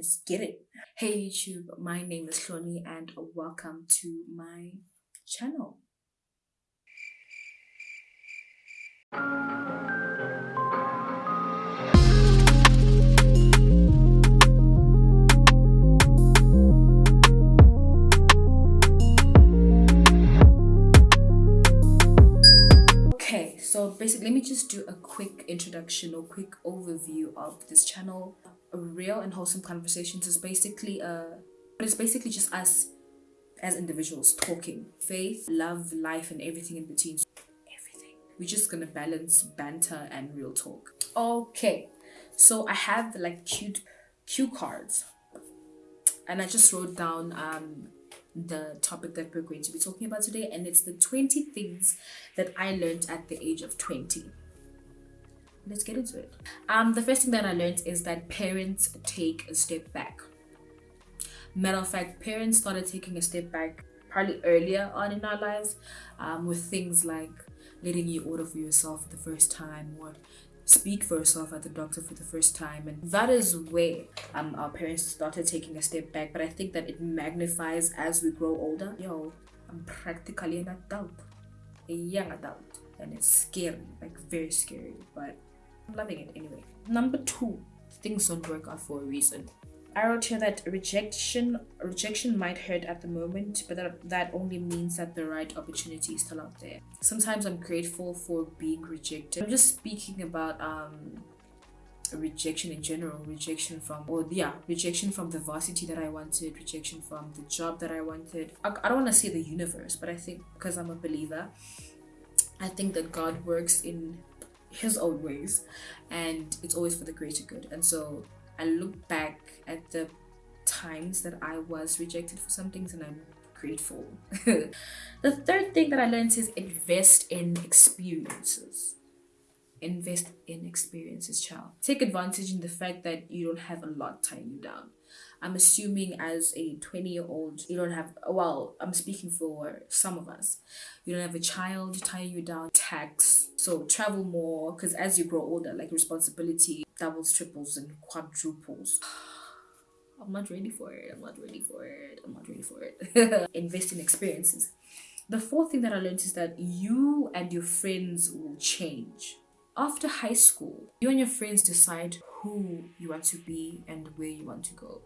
Let's get it. Hey YouTube, my name is Hloni and welcome to my channel. Okay, so basically let me just do a quick introduction or quick overview of this channel real and wholesome conversations is basically uh it's basically just us as individuals talking. Faith love life and everything in between. Everything. We're just gonna balance banter and real talk. Okay. So i have like cute cue cards. And i just wrote down um the topic that we're going to be talking about today and it's the 20 things that i learned at the age of 20 let's get into it. Um the first thing that i learned is that parents take a step back. Matter of fact parents started taking a step back probably earlier on in our lives um, with things like letting you order for yourself for the first time or speak for yourself at the doctor for the first time. And that is where um, our parents started taking a step back but i think that it magnifies as we grow older. Yo i'm practically an adult. A young adult. And it's scary like very scary but I'm loving it anyway. Number two, things don't work out for a reason. I wrote here that rejection rejection might hurt at the moment, but that, that only means that the right opportunity is still out there. Sometimes I'm grateful for being rejected. I'm just speaking about um rejection in general, rejection from or yeah, rejection from the varsity that I wanted, rejection from the job that I wanted. I, I don't want to say the universe, but I think because I'm a believer, I think that God works in his own ways and it's always for the greater good. And so i look back at the times that i was rejected for some things and i'm grateful. The third thing that i learned is invest in experiences. Invest in experiences child. Take advantage in the fact that you don't have a lot tying you down I'm assuming as a 20 year old, you don't have, well, I'm speaking for some of us, you don't have a child tying you down, tax, so travel more, because as you grow older, like responsibility doubles, triples, and quadruples. I'm not ready for it. I'm not ready for it. I'm not ready for it. Invest in experiences. The fourth thing that I learned is that you and your friends will change after high school, you and your friends decide who you want to be and where you want to go.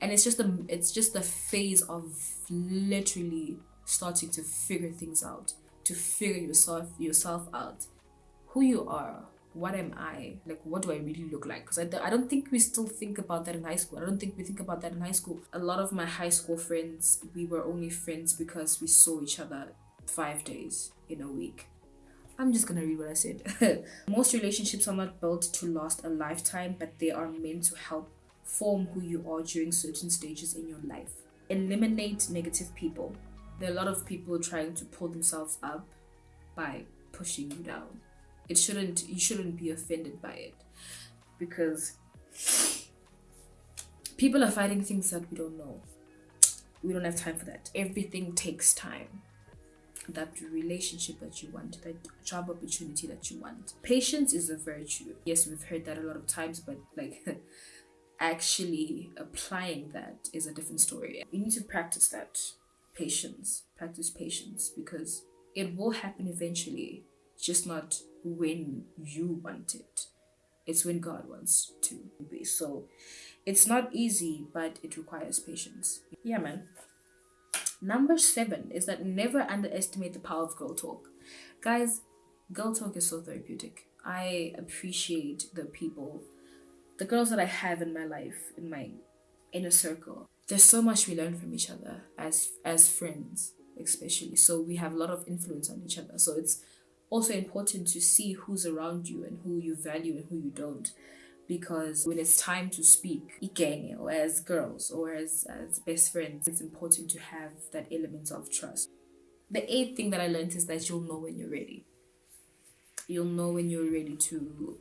And it's just a it's just a phase of literally starting to figure things out, to figure yourself yourself out, who you are, what am I? Like, what do I really look like? Because I, I don't think we still think about that in high school. I don't think we think about that in high school. A lot of my high school friends, we were only friends because we saw each other five days in a week. I'm just gonna read what I said. Most relationships are not built to last a lifetime, but they are meant to help form who you are during certain stages in your life. Eliminate negative people. There are a lot of people trying to pull themselves up by pushing you down. It shouldn't you shouldn't be offended by it because people are fighting things that we don't know. We don't have time for that. Everything takes time that relationship that you want, that job opportunity that you want. Patience is a virtue. Yes, we've heard that a lot of times, but like actually applying that is a different story. You need to practice that patience, practice patience because it will happen eventually, just not when you want it. It's when God wants to be. So it's not easy, but it requires patience. Yeah, man. Number seven is that never underestimate the power of girl talk. Guys, girl talk is so therapeutic. I appreciate the people, the girls that I have in my life, in my inner circle. There's so much we learn from each other as as friends, especially. So we have a lot of influence on each other. So it's also important to see who's around you and who you value and who you don't because when it's time to speak again or as girls or as, as best friends it's important to have that element of trust the eighth thing that i learned is that you'll know when you're ready you'll know when you're ready to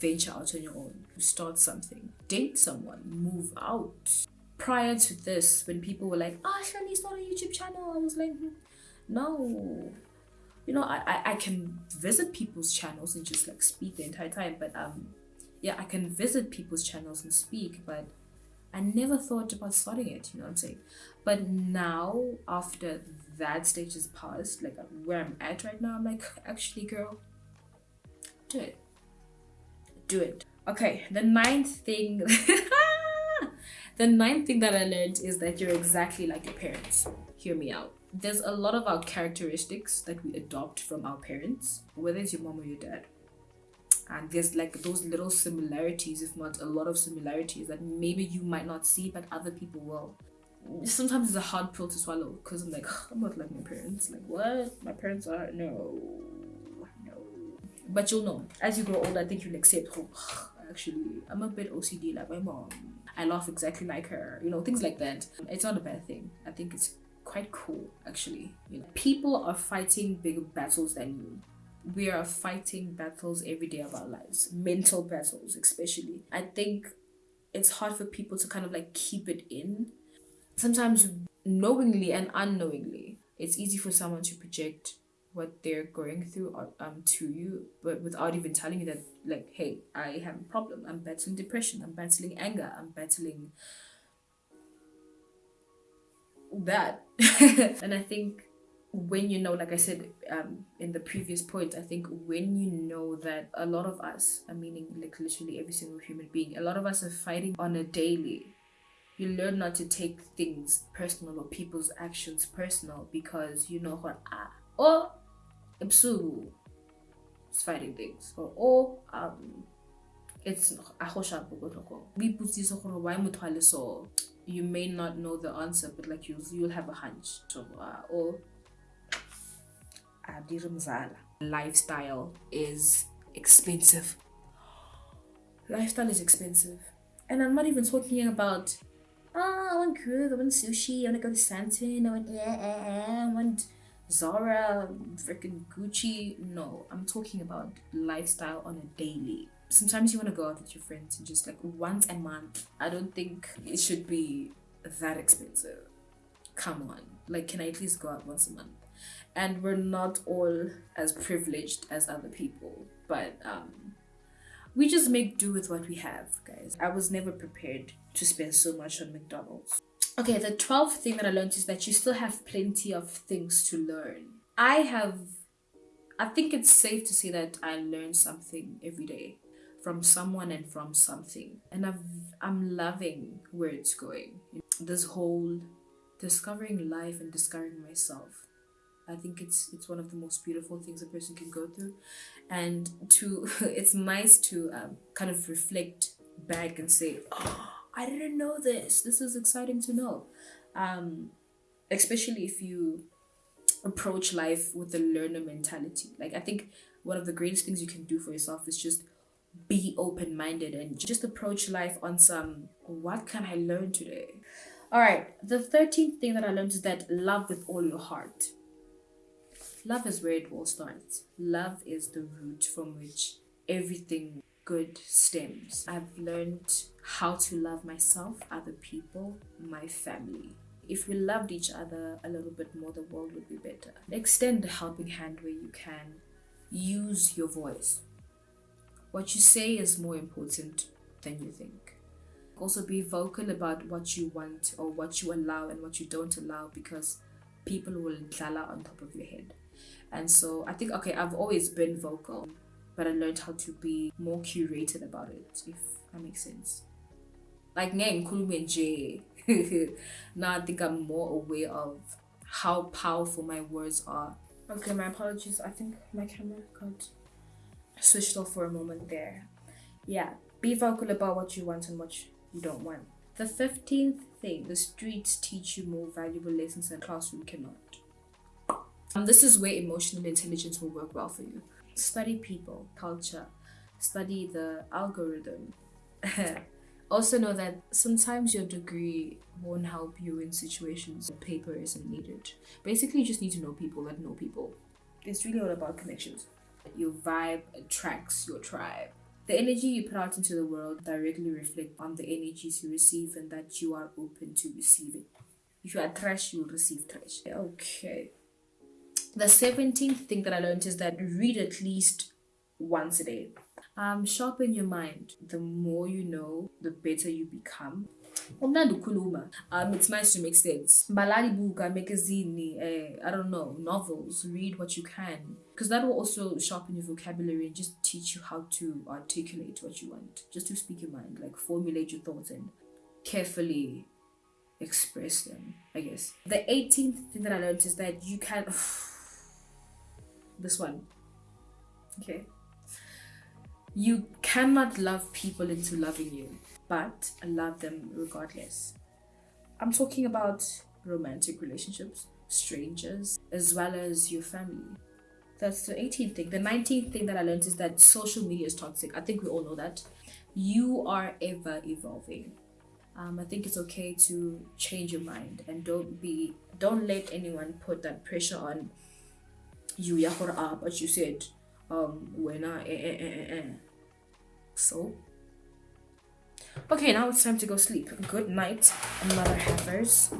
venture out on your own. Start something date someone move out. Prior to this when people were like ah oh, Shani, start a youtube channel i was like no. You know I, I i can visit people's channels and just like speak the entire time but um yeah, I can visit people's channels and speak, but I I never thought about starting it, you know what I'm saying? But now, after that stage is passed, like where I'm at right now, I'm like, actually, girl, do it. Do it. Okay, the ninth thing. the ninth thing that I learned is that you're exactly like your parents. Hear me out. There's a lot of our characteristics that we adopt from our parents, whether it's your mom or your dad and there's like those little similarities if not a lot of similarities that maybe you might not see but other people will sometimes it's a hard pill to swallow because i'm like i'm not like my parents like what my parents are no but you'll know. As you grow older i think you'll accept oh, actually i'm a bit ocd like my mom. I laugh exactly like her you know things like that. It's not a bad thing. I think it's quite cool actually. You know people are fighting bigger battles than you. We are fighting battles every day of our lives, mental battles, especially. I think it's hard for people to kind of like keep it in. Sometimes, knowingly and unknowingly, it's easy for someone to project what they're going through um to you but without even telling you that like hey i have a problem. I'm battling depression. I'm battling anger. I'm battling that. And i think when you know like i said um in the previous point i think when you know that a lot of us i meaning like literally every single human being a lot of us are fighting on a daily. You learn not to take things personal or people's actions personal because you know what ah or ebusuku is fighting things or or um it's you may not know the answer but like you you'll have a hunch so uh, or Lifestyle is expensive. Lifestyle is expensive. And I'm not even talking about, oh, I want groove, I want sushi, I want to go to Sandton, I want, yeah, I want Zara, freaking Gucci. No, I'm talking about lifestyle on a daily. Sometimes you want to go out with your friends and just like once a month. I don't think it should be that expensive. Come on. Like, can I at least go out once a month? and we're not all as privileged as other people but um we just make do with what we have guys i was never prepared to spend so much on mcdonald's okay the 12th thing that i learned is that you still have plenty of things to learn. I have i think it's safe to say that i learn something every day from someone and from something and I've, i'm loving where it's going. This whole discovering life and discovering myself I think it's it's one of the most beautiful things a person can go through, and to it's nice to um, kind of reflect back and say, oh, I didn't know this. This is exciting to know, um, especially if you approach life with a learner mentality. Like I think one of the greatest things you can do for yourself is just be open minded and just approach life on some what can I learn today. All right, the 13th thing that I learned is that love with all your heart love is where it all starts. Love is the root from which everything good stems. I've learned how to love myself, other people, my family. If we loved each other a little bit more, the world would be better. Extend a helping hand where you can. Use your voice. What you say is more important than you think. Also, be vocal about what you want or what you allow and what you don't allow because people will dlala on top of your head. And so I think, okay, I've always been vocal, but I learned how to be more curated about it, if that makes sense. Like, now I think I'm more aware of how powerful my words are. Okay, my apologies. I think my camera got switched off for a moment there. Yeah, be vocal about what you want and what you don't want. The 15th thing the streets teach you more valuable lessons than classroom cannot. Um, this is where emotional intelligence will work well for you. Study people, culture, study the algorithm. also know that sometimes your degree won't help you in situations where paper isn't needed. Basically, you just need to know people that know people. It's really all about connections. Your vibe attracts your tribe. The energy you put out into the world directly reflect on the energies you receive and that you are open to receiving. If you are trash, you'll receive trash. Okay. The 17th thing that I learned is that read at least once a day. Um, sharpen your mind. The more you know, the better you become. um it's nice to make sense balali buka magazine eh, i don't know novels read what you can because that will also sharpen your vocabulary and just teach you how to articulate what you want just to speak your mind like formulate your thoughts and carefully express them i guess the 18th thing that i learned is that you can this one okay you cannot love people into loving you but love them regardless. I'm talking about romantic relationships, strangers, as well as your family. That's the 18th thing. The 19th thing that I learned is that social media is toxic. I think we all know that. You are ever evolving. Um, I think it's okay to change your mind and don't be don't let anyone put that pressure on you yeah but you said um when I eh, eh, eh, eh, eh. so Okay, now it's time to go sleep. Good night, mother heifers.